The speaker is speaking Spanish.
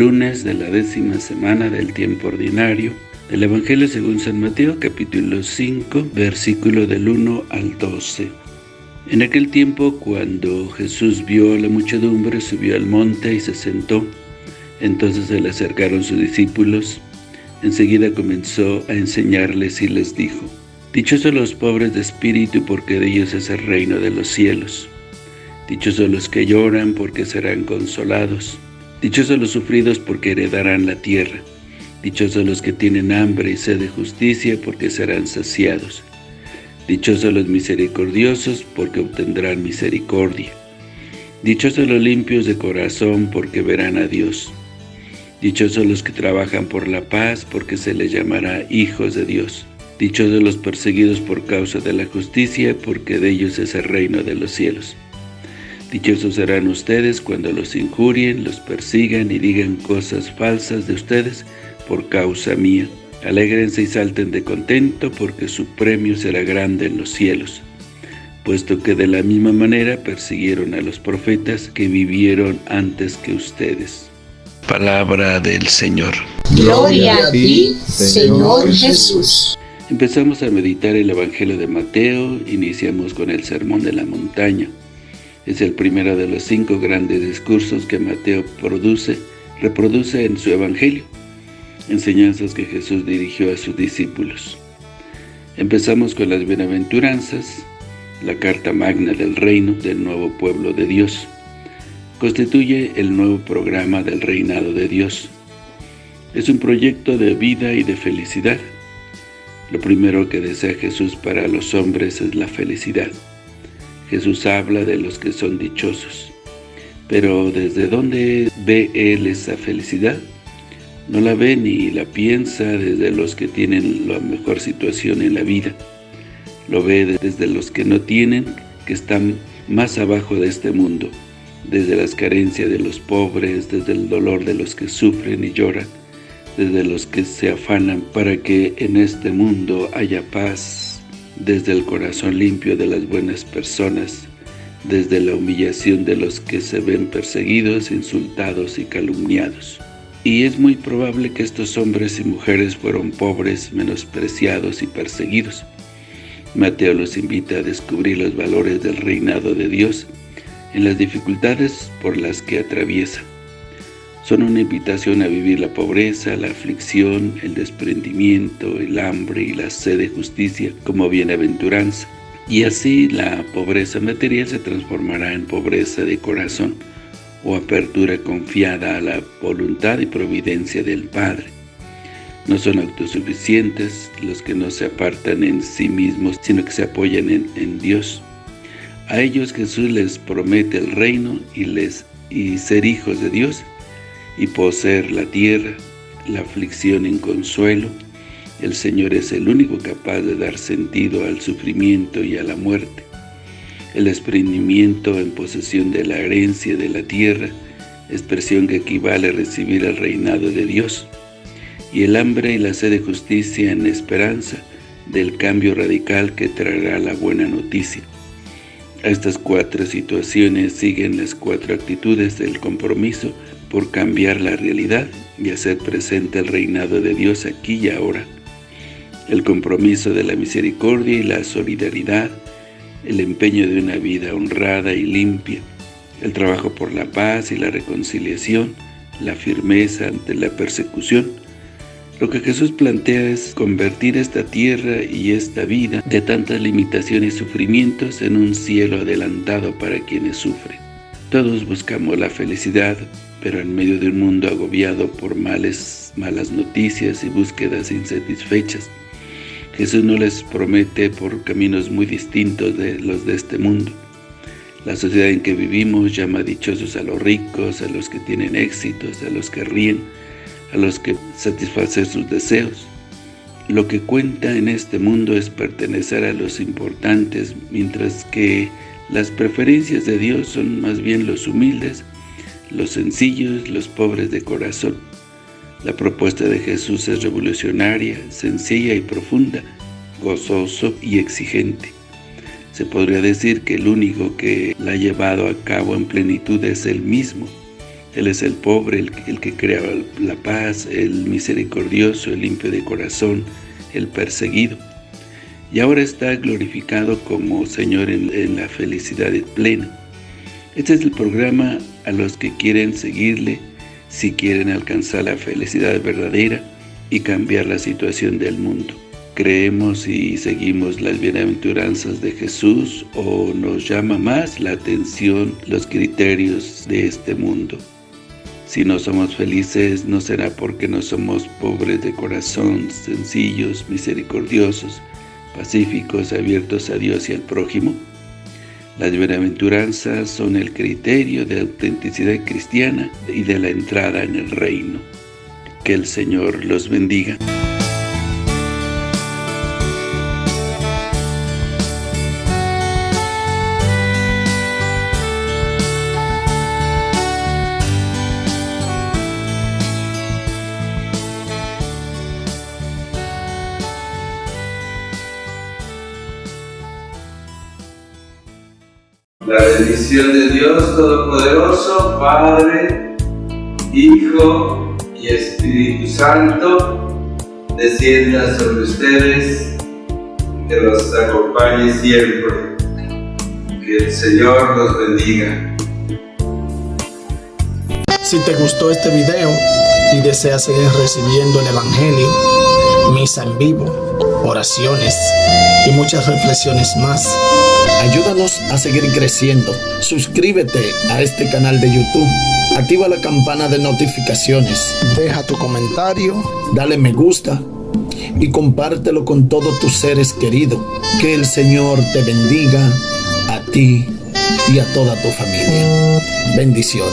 lunes de la décima semana del tiempo ordinario, del Evangelio según San Mateo, capítulo 5, versículo del 1 al 12. En aquel tiempo, cuando Jesús vio a la muchedumbre, subió al monte y se sentó. Entonces se le acercaron sus discípulos. Enseguida comenzó a enseñarles y les dijo, Dichosos los pobres de espíritu, porque de ellos es el reino de los cielos. Dichosos los que lloran, porque serán consolados. Dichosos los sufridos porque heredarán la tierra. Dichosos los que tienen hambre y sed de justicia porque serán saciados. Dichosos los misericordiosos porque obtendrán misericordia. Dichosos los limpios de corazón porque verán a Dios. Dichosos los que trabajan por la paz porque se les llamará hijos de Dios. Dichosos los perseguidos por causa de la justicia porque de ellos es el reino de los cielos. Dichosos serán ustedes cuando los injurien, los persigan y digan cosas falsas de ustedes por causa mía. Alégrense y salten de contento, porque su premio será grande en los cielos, puesto que de la misma manera persiguieron a los profetas que vivieron antes que ustedes. Palabra del Señor. Gloria a ti, Señor Jesús. Empezamos a meditar el Evangelio de Mateo, iniciamos con el Sermón de la Montaña. Es el primero de los cinco grandes discursos que Mateo produce, reproduce en su Evangelio, enseñanzas que Jesús dirigió a sus discípulos. Empezamos con las bienaventuranzas, la carta magna del reino del nuevo pueblo de Dios. Constituye el nuevo programa del reinado de Dios. Es un proyecto de vida y de felicidad. Lo primero que desea Jesús para los hombres es la felicidad. Jesús habla de los que son dichosos. Pero ¿desde dónde ve Él esa felicidad? No la ve ni la piensa desde los que tienen la mejor situación en la vida. Lo ve desde los que no tienen, que están más abajo de este mundo, desde las carencias de los pobres, desde el dolor de los que sufren y lloran, desde los que se afanan para que en este mundo haya paz, desde el corazón limpio de las buenas personas, desde la humillación de los que se ven perseguidos, insultados y calumniados. Y es muy probable que estos hombres y mujeres fueron pobres, menospreciados y perseguidos. Mateo los invita a descubrir los valores del reinado de Dios en las dificultades por las que atraviesa son una invitación a vivir la pobreza, la aflicción, el desprendimiento, el hambre y la sed de justicia como bienaventuranza. Y así la pobreza material se transformará en pobreza de corazón o apertura confiada a la voluntad y providencia del Padre. No son autosuficientes los que no se apartan en sí mismos, sino que se apoyan en, Dios. A ellos Jesús les promete el reino y, les, y ser hijos de Dios, y poseer la tierra, la aflicción en consuelo, el Señor es el único capaz de dar sentido al sufrimiento y a la muerte. El desprendimiento en posesión de la herencia de la tierra, expresión que equivale a recibir el reinado de Dios, y el hambre y la sed de justicia en esperanza del cambio radical que traerá la buena noticia. A estas cuatro situaciones siguen las cuatro actitudes del compromiso por cambiar la realidad y hacer presente el reinado de Dios aquí y ahora. El compromiso de la misericordia y la solidaridad, el empeño de una vida honrada y limpia, el trabajo por la paz y la reconciliación, la firmeza ante la persecución. Lo que Jesús plantea es convertir esta tierra y esta vida de tantas limitaciones y sufrimientos en un cielo adelantado para quienes sufren. Todos buscamos la felicidad, pero en medio de un mundo agobiado por males, malas noticias y búsquedas insatisfechas. Jesús no les promete por caminos muy distintos de los de este mundo. La sociedad en que vivimos llama dichosos a los ricos, a los que tienen éxitos, a los que ríen, a los que satisfacen sus deseos. Lo que cuenta en este mundo es pertenecer a los importantes, mientras que las preferencias de Dios son más bien los humildes, los sencillos, los pobres de corazón. La propuesta de Jesús es revolucionaria, sencilla y profunda, gozoso y exigente. Se podría decir que el único que la ha llevado a cabo en plenitud es Él mismo, Él es el pobre, el, que crea la paz, el misericordioso, el limpio de corazón, el perseguido. Y ahora está glorificado como Señor en, la felicidad plena. Este es el programa a los que quieren seguirle, si quieren alcanzar la felicidad verdadera y cambiar la situación del mundo. ¿Creemos y seguimos las bienaventuranzas de Jesús o nos llama más la atención los criterios de este mundo? Si no somos felices, no será porque no somos pobres de corazón, sencillos, misericordiosos, pacíficos, abiertos a Dios y al prójimo. Las bienaventuranzas son el criterio de autenticidad cristiana y de la entrada en el reino. Que el Señor los bendiga. La bendición de Dios Todopoderoso, Padre, Hijo y Espíritu Santo, descienda sobre ustedes, que los acompañe siempre. Que el Señor los bendiga. Si te gustó este video y deseas seguir recibiendo el Evangelio, misa en vivo, oraciones y muchas reflexiones más, Ayúdanos a seguir creciendo. Suscríbete a este canal de YouTube. Activa la campana de notificaciones. Deja tu comentario. Dale me gusta. Y compártelo con todos tus seres queridos. Que el Señor te bendiga a ti y a toda tu familia. Bendiciones.